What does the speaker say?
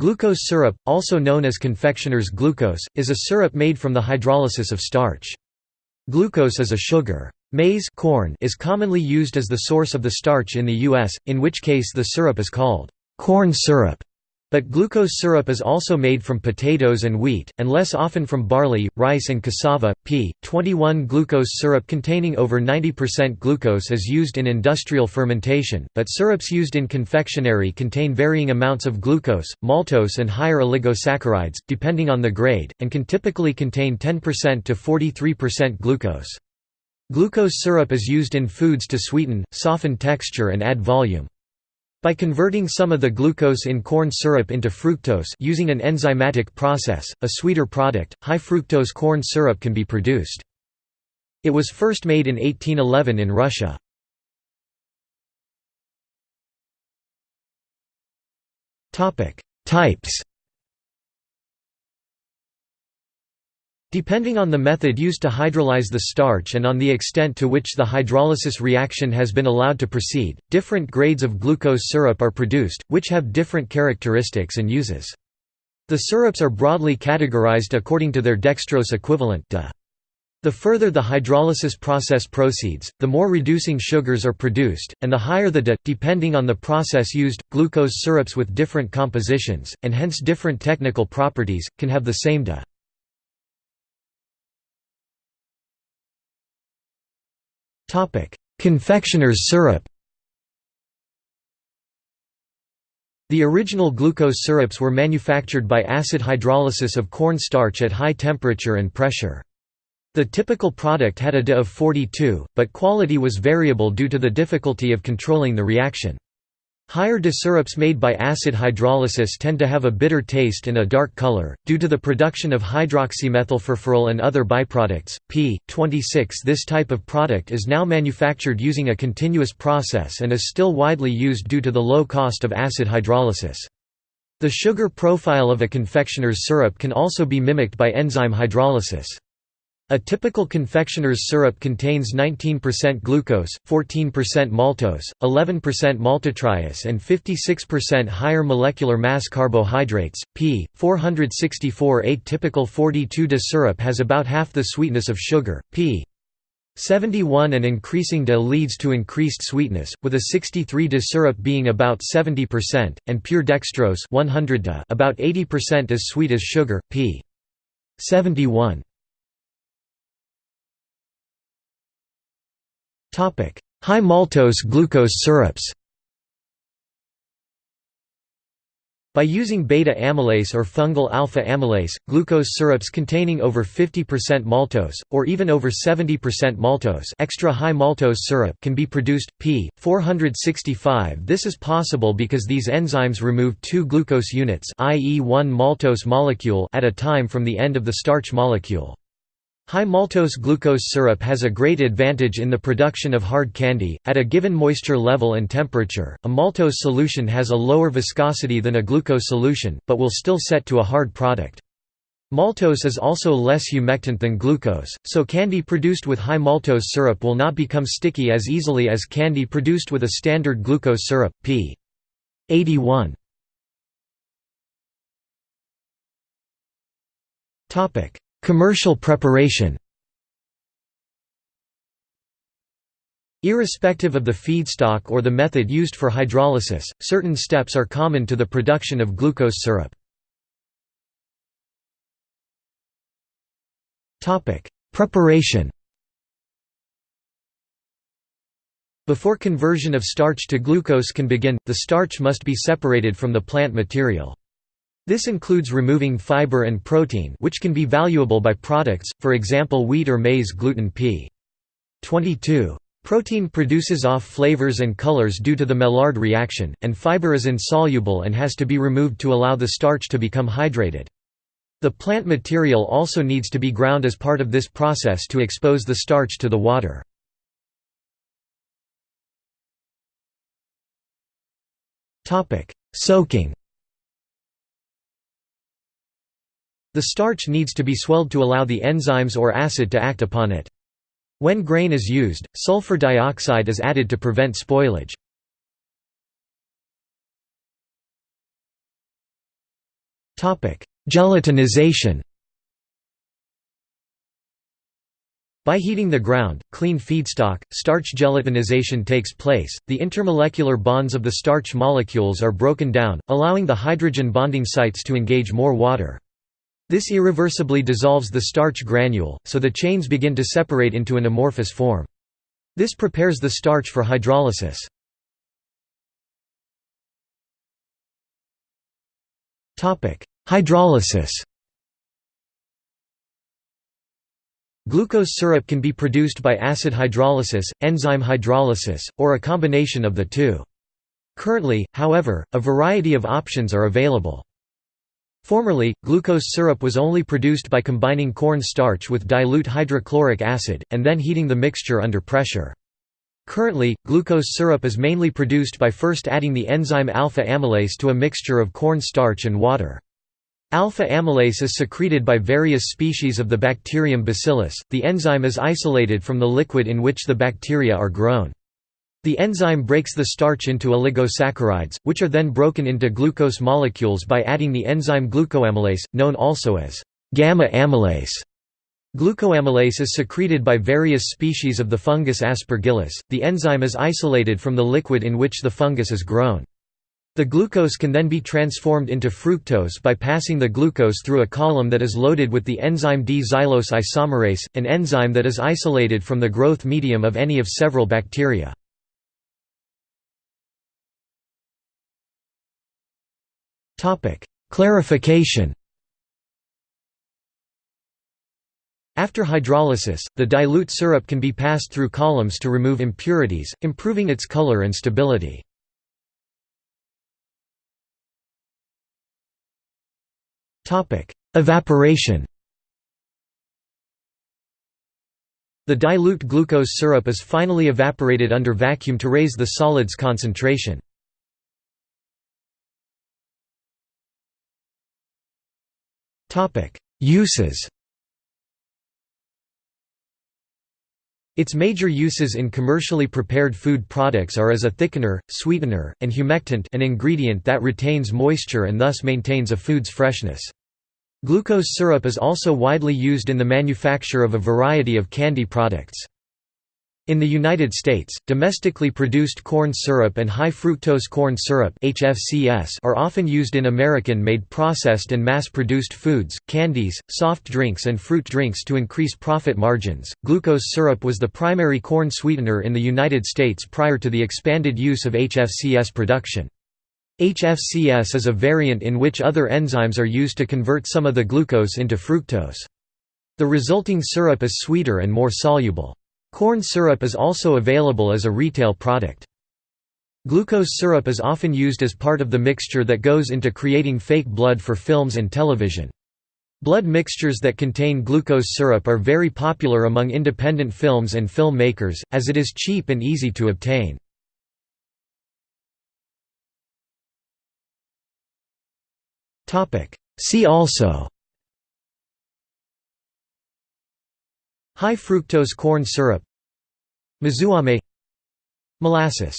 Glucose syrup, also known as confectioner's glucose, is a syrup made from the hydrolysis of starch. Glucose is a sugar. Maize corn is commonly used as the source of the starch in the U.S., in which case the syrup is called corn syrup. But glucose syrup is also made from potatoes and wheat, and less often from barley, rice and cassava. p. 21 Glucose syrup containing over 90% glucose is used in industrial fermentation, but syrups used in confectionery contain varying amounts of glucose, maltose and higher oligosaccharides, depending on the grade, and can typically contain 10% to 43% glucose. Glucose syrup is used in foods to sweeten, soften texture and add volume. By converting some of the glucose in corn syrup into fructose using an enzymatic process, a sweeter product, high fructose corn syrup can be produced. It was first made in 1811 in Russia. Types Depending on the method used to hydrolyze the starch and on the extent to which the hydrolysis reaction has been allowed to proceed, different grades of glucose syrup are produced, which have different characteristics and uses. The syrups are broadly categorized according to their dextrose equivalent. The further the hydrolysis process proceeds, the more reducing sugars are produced, and the higher the DE. Depending on the process used, glucose syrups with different compositions, and hence different technical properties, can have the same DE. Confectioner's syrup The original glucose syrups were manufactured by acid hydrolysis of corn starch at high temperature and pressure. The typical product had a of 42, but quality was variable due to the difficulty of controlling the reaction. Higher DE syrups made by acid hydrolysis tend to have a bitter taste and a dark color, due to the production of hydroxymethylfurfural and other byproducts. p. 26 This type of product is now manufactured using a continuous process and is still widely used due to the low cost of acid hydrolysis. The sugar profile of a confectioner's syrup can also be mimicked by enzyme hydrolysis. A typical confectioner's syrup contains 19% glucose, 14% maltose, 11% maltotriose and 56% higher molecular mass carbohydrates. p. 464 A typical 42 DE syrup has about half the sweetness of sugar. p. 71 and increasing DE leads to increased sweetness, with a 63 DE syrup being about 70%, and pure dextrose 100 DE about 80% as sweet as sugar. p. 71. High maltose glucose syrups By using beta-amylase or fungal alpha-amylase, glucose syrups containing over 50% maltose, or even over 70% maltose extra high maltose syrup can be produced, p. 465 This is possible because these enzymes remove two glucose units i.e. one maltose molecule at a time from the end of the starch molecule. High maltose glucose syrup has a great advantage in the production of hard candy. At a given moisture level and temperature, a maltose solution has a lower viscosity than a glucose solution, but will still set to a hard product. Maltose is also less humectant than glucose, so candy produced with high maltose syrup will not become sticky as easily as candy produced with a standard glucose syrup. p. 81. Topic: Commercial preparation Irrespective of the feedstock or the method used for hydrolysis, certain steps are common to the production of glucose syrup. Preparation Before conversion of starch to glucose can begin, the starch must be separated from the plant material. This includes removing fiber and protein which can be valuable by products, for example wheat or maize gluten p. 22. Protein produces off flavors and colors due to the Maillard reaction, and fiber is insoluble and has to be removed to allow the starch to become hydrated. The plant material also needs to be ground as part of this process to expose the starch to the water. Soaking The starch needs to be swelled to allow the enzymes or acid to act upon it. When grain is used, sulfur dioxide is added to prevent spoilage. Gelatinization By heating the ground, clean feedstock, starch gelatinization takes place, the intermolecular bonds of the starch molecules are broken down, allowing the hydrogen bonding sites to engage more water. This irreversibly dissolves the starch granule, so the chains begin to separate into an amorphous form. This prepares the starch for hydrolysis. Hydrolysis Glucose syrup can be produced by acid hydrolysis, enzyme hydrolysis, or a combination of the two. Currently, however, a variety of options are available. Formerly, glucose syrup was only produced by combining corn starch with dilute hydrochloric acid, and then heating the mixture under pressure. Currently, glucose syrup is mainly produced by first adding the enzyme alpha amylase to a mixture of corn starch and water. Alpha amylase is secreted by various species of the bacterium Bacillus. The enzyme is isolated from the liquid in which the bacteria are grown. The enzyme breaks the starch into oligosaccharides, which are then broken into glucose molecules by adding the enzyme glucoamylase, known also as gamma amylase. Glucoamylase is secreted by various species of the fungus Aspergillus. The enzyme is isolated from the liquid in which the fungus is grown. The glucose can then be transformed into fructose by passing the glucose through a column that is loaded with the enzyme D-xylose isomerase, an enzyme that is isolated from the growth medium of any of several bacteria. Clarification After hydrolysis, the dilute syrup can be passed through columns to remove impurities, improving its color and stability. Topic: Evaporation The dilute glucose syrup is finally evaporated under vacuum to raise the solid's concentration. Uses Its major uses in commercially prepared food products are as a thickener, sweetener, and humectant an ingredient that retains moisture and thus maintains a food's freshness. Glucose syrup is also widely used in the manufacture of a variety of candy products. In the United States, domestically produced corn syrup and high-fructose corn syrup are often used in American-made processed and mass-produced foods, candies, soft drinks and fruit drinks to increase profit margins. Glucose syrup was the primary corn sweetener in the United States prior to the expanded use of HFCS production. HFCS is a variant in which other enzymes are used to convert some of the glucose into fructose. The resulting syrup is sweeter and more soluble. Corn syrup is also available as a retail product. Glucose syrup is often used as part of the mixture that goes into creating fake blood for films and television. Blood mixtures that contain glucose syrup are very popular among independent films and film makers, as it is cheap and easy to obtain. See also High fructose corn syrup. Mizuame Molasses